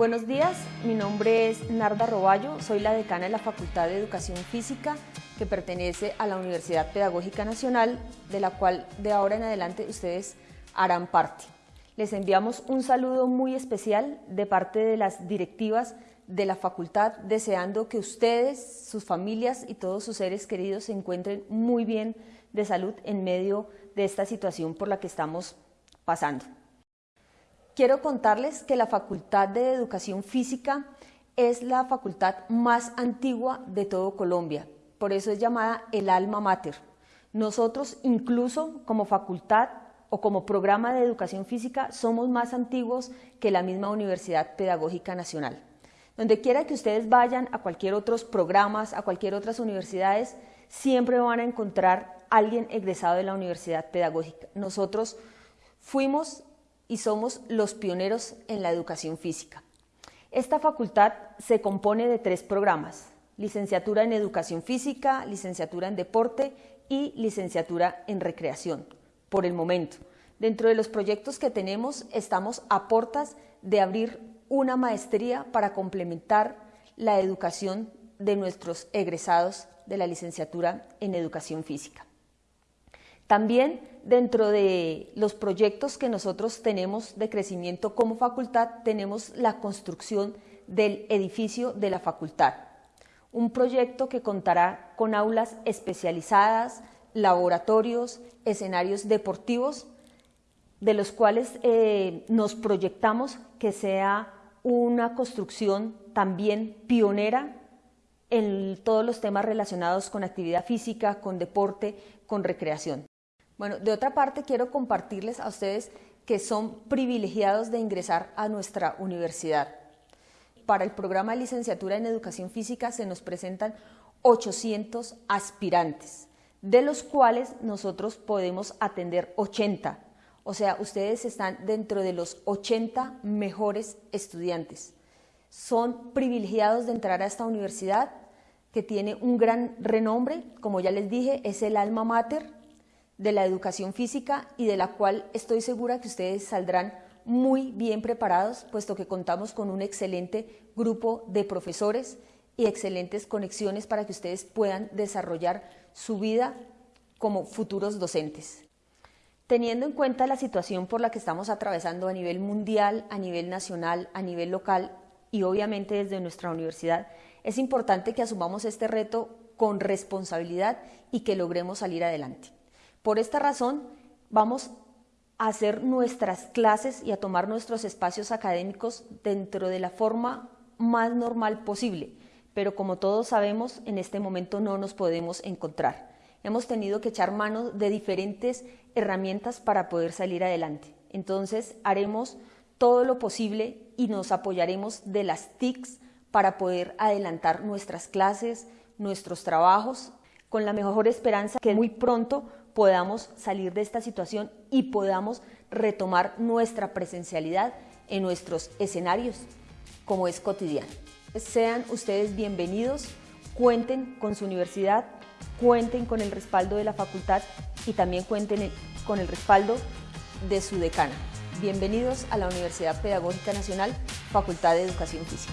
Buenos días, mi nombre es Narda Roballo, soy la decana de la Facultad de Educación Física que pertenece a la Universidad Pedagógica Nacional, de la cual de ahora en adelante ustedes harán parte. Les enviamos un saludo muy especial de parte de las directivas de la facultad, deseando que ustedes, sus familias y todos sus seres queridos se encuentren muy bien de salud en medio de esta situación por la que estamos pasando. Quiero contarles que la Facultad de Educación Física es la facultad más antigua de todo Colombia, por eso es llamada el alma mater. Nosotros incluso como facultad o como programa de educación física somos más antiguos que la misma Universidad Pedagógica Nacional. Donde quiera que ustedes vayan a cualquier otros programas, a cualquier otras universidades, siempre van a encontrar alguien egresado de la Universidad Pedagógica. Nosotros fuimos y somos los pioneros en la educación física. Esta facultad se compone de tres programas, licenciatura en educación física, licenciatura en deporte y licenciatura en recreación, por el momento. Dentro de los proyectos que tenemos estamos a portas de abrir una maestría para complementar la educación de nuestros egresados de la licenciatura en educación física. También dentro de los proyectos que nosotros tenemos de crecimiento como facultad, tenemos la construcción del edificio de la facultad. Un proyecto que contará con aulas especializadas, laboratorios, escenarios deportivos, de los cuales eh, nos proyectamos que sea una construcción también pionera en todos los temas relacionados con actividad física, con deporte, con recreación. Bueno, de otra parte quiero compartirles a ustedes que son privilegiados de ingresar a nuestra universidad. Para el programa de licenciatura en educación física se nos presentan 800 aspirantes, de los cuales nosotros podemos atender 80. O sea, ustedes están dentro de los 80 mejores estudiantes. Son privilegiados de entrar a esta universidad que tiene un gran renombre, como ya les dije, es el alma mater de la educación física y de la cual estoy segura que ustedes saldrán muy bien preparados, puesto que contamos con un excelente grupo de profesores y excelentes conexiones para que ustedes puedan desarrollar su vida como futuros docentes. Teniendo en cuenta la situación por la que estamos atravesando a nivel mundial, a nivel nacional, a nivel local y obviamente desde nuestra universidad, es importante que asumamos este reto con responsabilidad y que logremos salir adelante. Por esta razón, vamos a hacer nuestras clases y a tomar nuestros espacios académicos dentro de la forma más normal posible, pero como todos sabemos, en este momento no nos podemos encontrar. Hemos tenido que echar mano de diferentes herramientas para poder salir adelante. Entonces, haremos todo lo posible y nos apoyaremos de las TICs para poder adelantar nuestras clases, nuestros trabajos, con la mejor esperanza que muy pronto podamos salir de esta situación y podamos retomar nuestra presencialidad en nuestros escenarios como es cotidiano. Sean ustedes bienvenidos, cuenten con su universidad, cuenten con el respaldo de la facultad y también cuenten con el respaldo de su decana. Bienvenidos a la Universidad Pedagógica Nacional, Facultad de Educación Física.